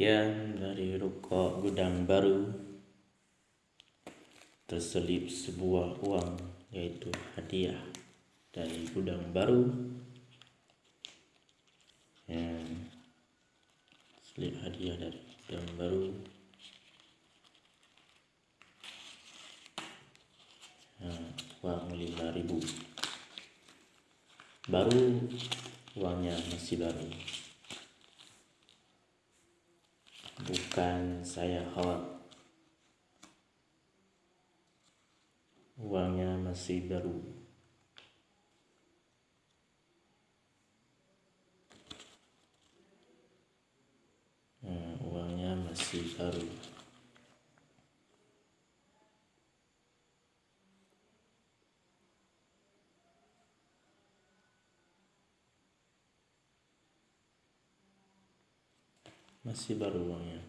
yang dari ruko gudang baru terselip sebuah uang yaitu hadiah dari gudang baru. Yang selip hadiah dari gudang baru. Nah, uang lima ribu. Baru uangnya masih baru bukan saya khawatir. Uangnya masih baru. Nah, uangnya masih baru masih baru uangnya